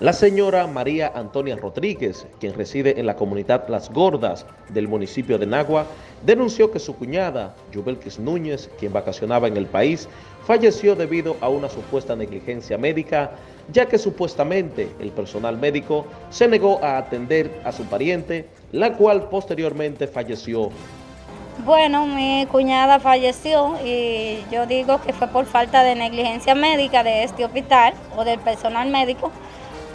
La señora María Antonia Rodríguez, quien reside en la comunidad Las Gordas del municipio de Nagua, denunció que su cuñada, Yubelkis Núñez, quien vacacionaba en el país, falleció debido a una supuesta negligencia médica, ya que supuestamente el personal médico se negó a atender a su pariente, la cual posteriormente falleció. Bueno, mi cuñada falleció y yo digo que fue por falta de negligencia médica de este hospital o del personal médico,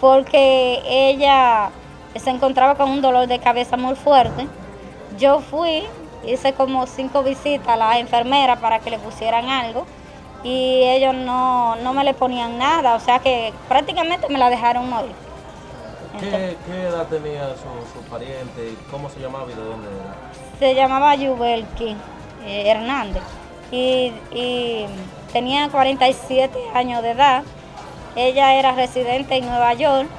porque ella se encontraba con un dolor de cabeza muy fuerte. Yo fui, hice como cinco visitas a la enfermera para que le pusieran algo y ellos no, me le ponían nada, o sea que prácticamente me la dejaron morir. ¿Qué, edad tenía su, pariente? ¿Cómo se llamaba y de dónde era? Se llamaba Yubelki eh, Hernández y, y tenía 47 años de edad ella era residente en Nueva York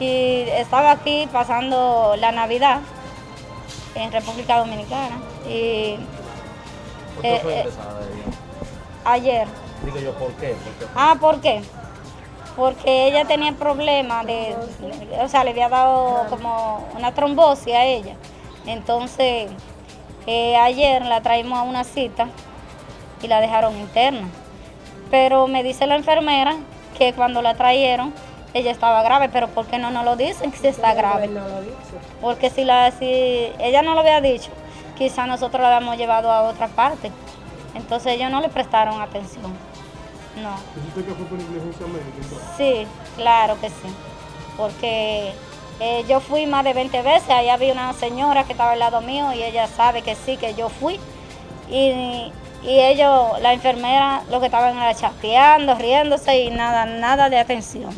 y estaba aquí pasando la Navidad en República Dominicana. Y, ¿Por fue eh? Ayer. Digo yo, ¿por qué? Ah, ¿por qué? Porque ella tenía problemas de, o sea, le había dado como una trombosis a ella. Entonces, eh, ayer la traímos a una cita y la dejaron interna. Pero me dice la enfermera que cuando la trajeron ella estaba grave, pero ¿por qué no nos lo dicen si está grave? Porque si, la, si ella no lo había dicho, quizá nosotros la habíamos llevado a otra parte. Entonces ellos no le prestaron atención. No. ¿Usted que fue por negligencia médica? Sí, claro que sí. Porque eh, yo fui más de 20 veces, ahí había una señora que estaba al lado mío y ella sabe que sí, que yo fui. Y y ellos, la enfermera, lo que estaban era chateando, riéndose y nada, nada de atención.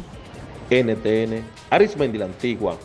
NTN, Arismendi la Antigua,